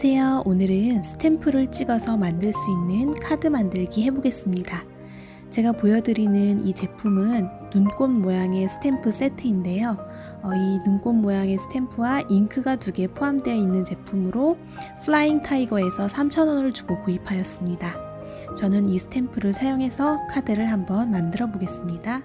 안녕하세요. 오늘은 스탬프를 찍어서 만들 수 있는 카드 만들기 해보겠습니다. 제가 보여드리는 이 제품은 눈꽃 모양의 스탬프 세트인데요. 어, 이 눈꽃 모양의 스탬프와 잉크가 두 개 포함되어 있는 제품으로 플라잉 타이거에서 3,000원을 주고 구입하였습니다. 저는 이 스탬프를 사용해서 카드를 한번 만들어 보겠습니다.